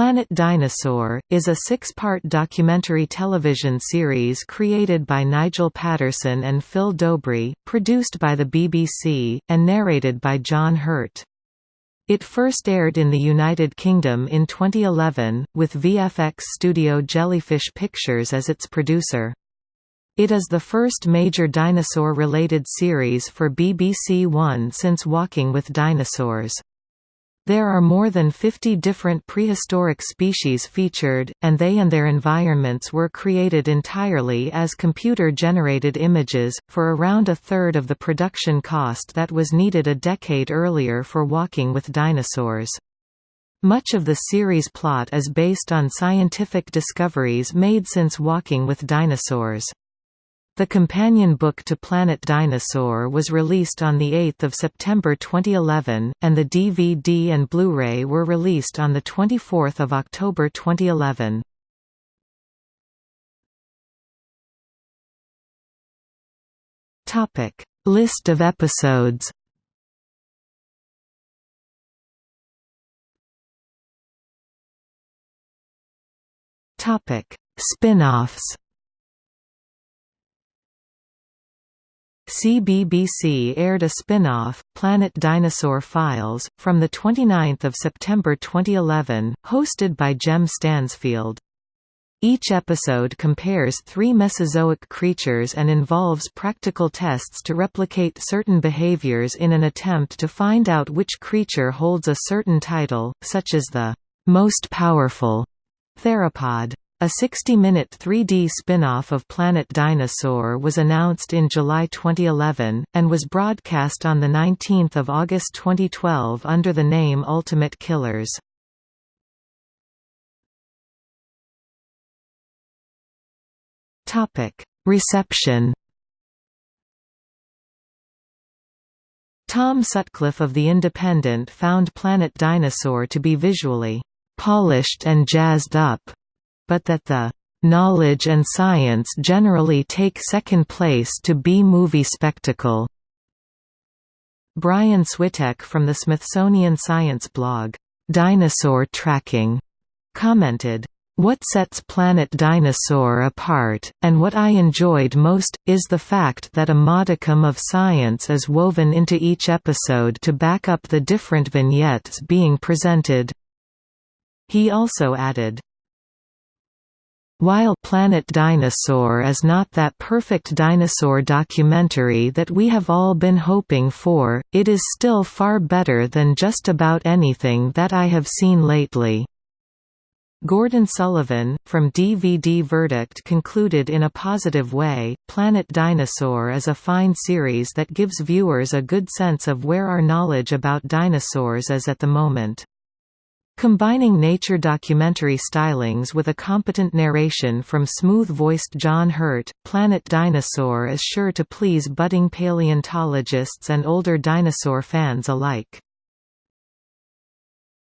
Planet Dinosaur, is a six-part documentary television series created by Nigel Paterson and Phil Dobree, produced by the BBC, and narrated by John Hurt. It first aired in the United Kingdom in 2011, with VFX studio Jellyfish Pictures as its producer. It is the first major dinosaur-related series for BBC One since Walking with Dinosaurs. There are more than 50 different prehistoric species featured, and they and their environments were created entirely as computer-generated images, for around a third of the production cost that was needed a decade earlier for Walking with Dinosaurs. Much of the series plot is based on scientific discoveries made since Walking with Dinosaurs. The companion book to Planet Dinosaur was released on 8 September 2011, and the DVD and Blu-ray were released on 24 October 2011. List of episodes Spin-offs CBBC aired a spin-off, Planet Dinosaur Files, from 29 September 2011, hosted by Jem Stansfield. Each episode compares three Mesozoic creatures and involves practical tests to replicate certain behaviors in an attempt to find out which creature holds a certain title, such as the most powerful theropod. A 60-minute 3D spin-off of Planet Dinosaur was announced in July 2011, and was broadcast on 19 August 2012 under the name Ultimate Killers. Reception Tom Sutcliffe of The Independent found Planet Dinosaur to be visually polished and jazzed up but that the knowledge and science generally take second place to B-movie spectacle. Brian Switek from the Smithsonian Science blog, Dinosaur Tracking, commented, what sets Planet Dinosaur apart, and what I enjoyed most, is the fact that a modicum of science is woven into each episode to back up the different vignettes being presented. He also added, while Planet Dinosaur is not that perfect dinosaur documentary that we have all been hoping for, it is still far better than just about anything that I have seen lately. Gordon Sullivan, from DVD Verdict concluded in a positive way, Planet Dinosaur is a fine series that gives viewers a good sense of where our knowledge about dinosaurs is at the moment. Combining nature documentary stylings with a competent narration from smooth-voiced John Hurt, Planet Dinosaur is sure to please budding paleontologists and older dinosaur fans alike.